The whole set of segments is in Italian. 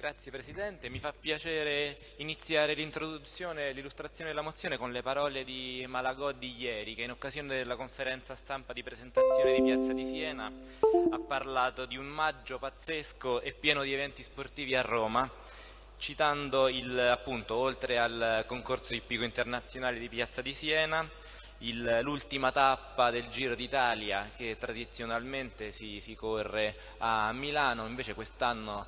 Grazie Presidente, mi fa piacere iniziare l'introduzione e l'illustrazione della mozione con le parole di Malagò di ieri che in occasione della conferenza stampa di presentazione di Piazza di Siena ha parlato di un maggio pazzesco e pieno di eventi sportivi a Roma citando il, appunto, oltre al concorso ippico internazionale di Piazza di Siena l'ultima tappa del Giro d'Italia che tradizionalmente si, si, corre a Milano, invece quest'anno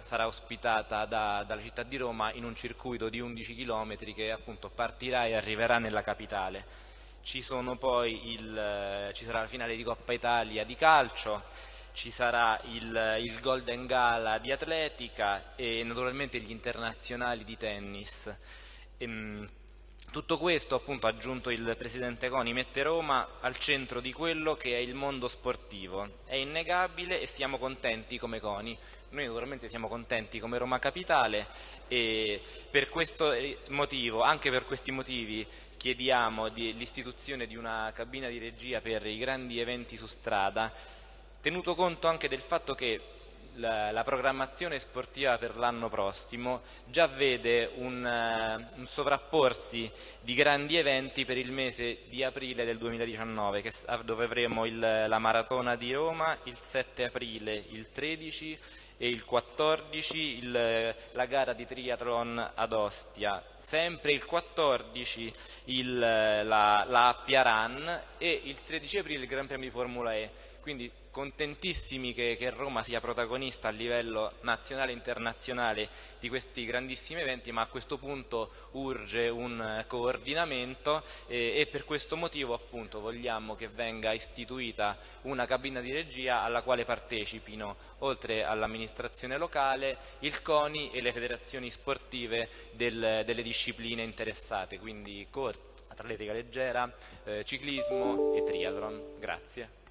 sarà ospitata da, dalla città di Roma in un circuito di 11 km che appunto partirà e arriverà nella capitale. Ci, il, ci sarà la finale di Coppa Italia di calcio, ci sarà il, il, Golden Gala di atletica e naturalmente gli internazionali di tennis. Ehm, tutto questo, appunto, ha aggiunto il Presidente Coni, mette Roma al centro di quello che è il mondo sportivo. È innegabile e siamo contenti come Coni. Noi naturalmente siamo contenti come Roma Capitale e per questo motivo, anche per questi motivi, chiediamo l'istituzione di una cabina di regia per i grandi eventi su strada, tenuto conto anche del fatto che la, la programmazione sportiva per l'anno prossimo già vede un, uh, un, sovrapporsi di grandi eventi per il mese di aprile del 2019 che, dove avremo il, la maratona di Roma il 7 aprile, il 13 e il 14 il, la gara di triathlon ad Ostia, sempre il 14 il, la, la Appia Run e il 13 aprile il Gran Premio di Formula E. Quindi contentissimi che, che, Roma sia protagonista a livello nazionale e internazionale di questi grandissimi eventi, ma a questo punto urge un coordinamento e, e per questo motivo appunto vogliamo che venga istituita una cabina di regia alla quale partecipino, oltre all'amministrazione locale, il CONI e le federazioni sportive del, delle discipline interessate, quindi atletica leggera, eh, ciclismo e triathlon. Grazie.